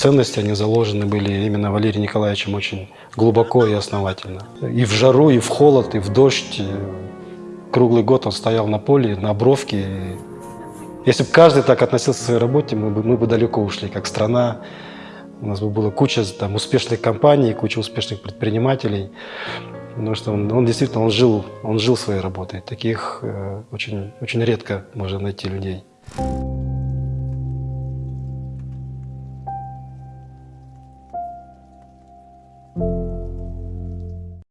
ценности, они заложены были именно Валерием Николаевичем очень глубоко и основательно. И в жару, и в холод, и в дождь. И круглый год он стоял на поле, на бровке. Если бы каждый так относился к своей работе, мы бы, мы бы далеко ушли, как страна. У нас бы была куча там, успешных компаний, куча успешных предпринимателей. Потому что он, он действительно он жил, он жил своей работой. Таких э, очень, очень редко можно найти людей.